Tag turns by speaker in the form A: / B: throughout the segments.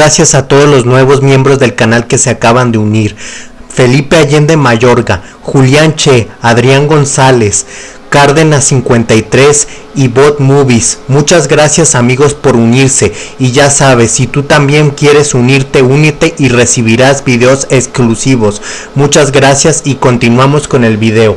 A: Gracias a todos los nuevos miembros del canal que se acaban de unir. Felipe Allende Mayorga, Julián Che, Adrián González, Cárdenas 53 y Bot Movies. Muchas gracias amigos por unirse y ya sabes, si tú también quieres unirte, únete y recibirás videos exclusivos. Muchas gracias y continuamos con el video.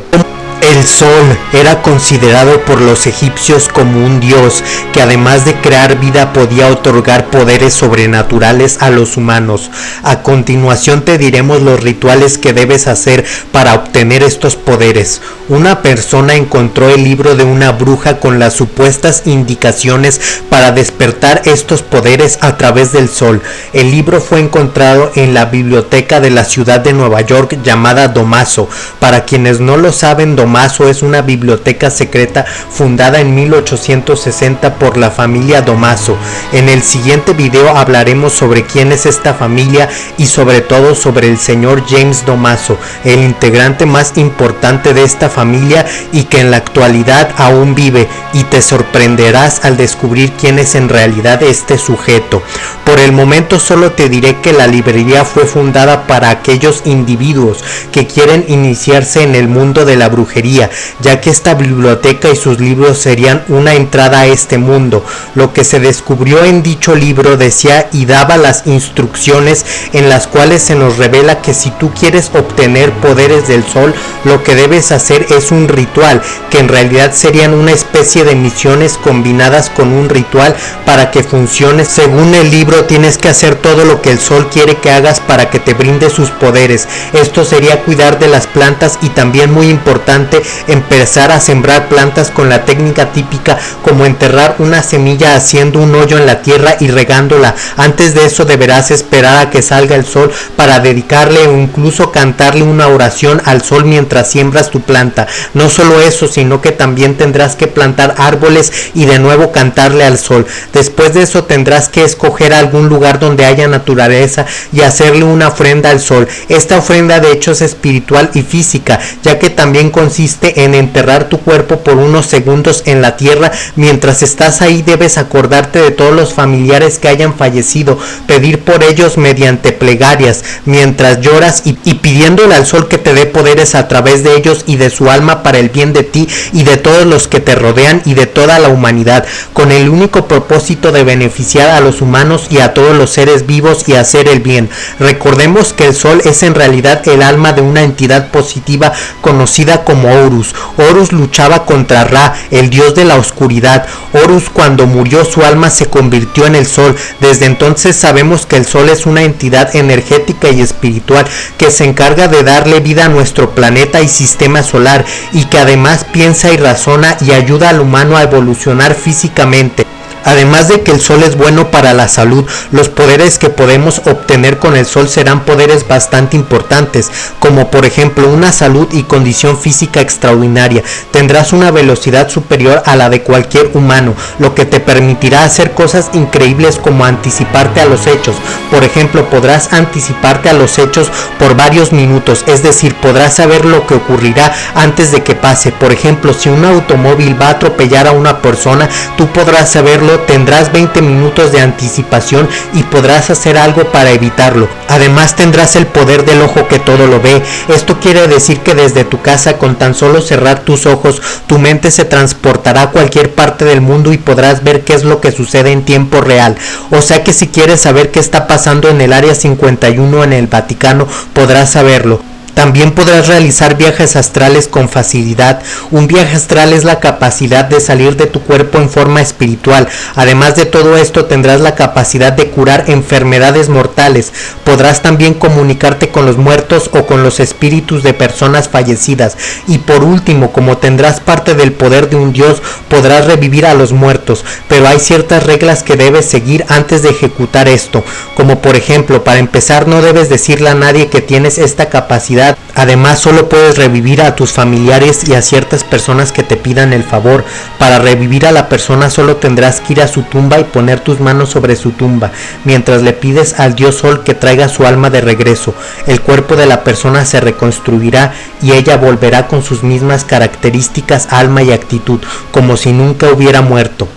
A: El sol era considerado por los egipcios como un dios que además de crear vida podía otorgar poderes sobrenaturales a los humanos. A continuación te diremos los rituales que debes hacer para obtener estos poderes. Una persona encontró el libro de una bruja con las supuestas indicaciones para despertar estos poderes a través del sol. El libro fue encontrado en la biblioteca de la ciudad de Nueva York llamada Domaso. Para quienes no lo saben, Domaso Domaso es una biblioteca secreta fundada en 1860 por la familia Domaso. En el siguiente video hablaremos sobre quién es esta familia y sobre todo sobre el señor James Domaso, el integrante más importante de esta familia y que en la actualidad aún vive y te sorprenderás al descubrir quién es en realidad este sujeto. Por el momento solo te diré que la librería fue fundada para aquellos individuos que quieren iniciarse en el mundo de la brujería ya que esta biblioteca y sus libros serían una entrada a este mundo. Lo que se descubrió en dicho libro decía y daba las instrucciones en las cuales se nos revela que si tú quieres obtener poderes del sol, lo que debes hacer es un ritual, que en realidad serían una especie de misiones combinadas con un ritual para que funcione. Según el libro tienes que hacer todo lo que el sol quiere que hagas para que te brinde sus poderes. Esto sería cuidar de las plantas y también muy importante empezar a sembrar plantas con la técnica típica como enterrar una semilla haciendo un hoyo en la tierra y regándola. Antes de eso deberás esperar a que salga el sol para dedicarle o incluso cantarle una oración al sol mientras siembras tu planta. No solo eso, sino que también tendrás que plantar árboles y de nuevo cantarle al sol. Después de eso tendrás que escoger algún lugar donde haya naturaleza y hacerle una ofrenda al sol. Esta ofrenda de hecho es espiritual y física, ya que también consiste en enterrar tu cuerpo por unos segundos en la tierra. Mientras estás ahí debes acordarte de todos los familiares que hayan fallecido, pedir por ellos mediante plegarias, mientras lloras y pidiéndole al sol que te dé poderes a través de ellos y de su alma para el bien de ti y de todos los que te rodean y de toda la humanidad, con el único propósito de beneficiar a los humanos y a todos los seres vivos y hacer el bien. Recordemos que el sol es en realidad el alma de una entidad positiva conocida como Horus. Horus luchaba contra Ra, el dios de la oscuridad. Horus cuando murió su alma se convirtió en el sol. Desde entonces sabemos que el sol es una entidad energética y espiritual que se encarga de darle vida a nuestro planeta y sistema solar y que además piensa y razona y ayuda al humano a evolucionar físicamente. Además de que el sol es bueno para la salud, los poderes que podemos obtener con el sol serán poderes bastante importantes, como por ejemplo una salud y condición física extraordinaria. Tendrás una velocidad superior a la de cualquier humano, lo que te permitirá hacer cosas increíbles como anticiparte a los hechos. Por ejemplo, podrás anticiparte a los hechos por varios minutos, es decir, podrás saber lo que ocurrirá antes de que pase. Por ejemplo, si un automóvil va a atropellar a una persona, tú podrás saberlo tendrás 20 minutos de anticipación y podrás hacer algo para evitarlo. Además tendrás el poder del ojo que todo lo ve. Esto quiere decir que desde tu casa con tan solo cerrar tus ojos, tu mente se transportará a cualquier parte del mundo y podrás ver qué es lo que sucede en tiempo real. O sea que si quieres saber qué está pasando en el área 51 en el Vaticano, podrás saberlo. También podrás realizar viajes astrales con facilidad. Un viaje astral es la capacidad de salir de tu cuerpo en forma espiritual. Además de todo esto tendrás la capacidad de curar enfermedades mortales. Podrás también comunicarte con los muertos o con los espíritus de personas fallecidas. Y por último, como tendrás parte del poder de un dios, podrás revivir a los muertos. Pero hay ciertas reglas que debes seguir antes de ejecutar esto. Como por ejemplo, para empezar no debes decirle a nadie que tienes esta capacidad Además, solo puedes revivir a tus familiares y a ciertas personas que te pidan el favor. Para revivir a la persona solo tendrás que ir a su tumba y poner tus manos sobre su tumba, mientras le pides al dios sol que traiga su alma de regreso. El cuerpo de la persona se reconstruirá y ella volverá con sus mismas características, alma y actitud, como si nunca hubiera muerto.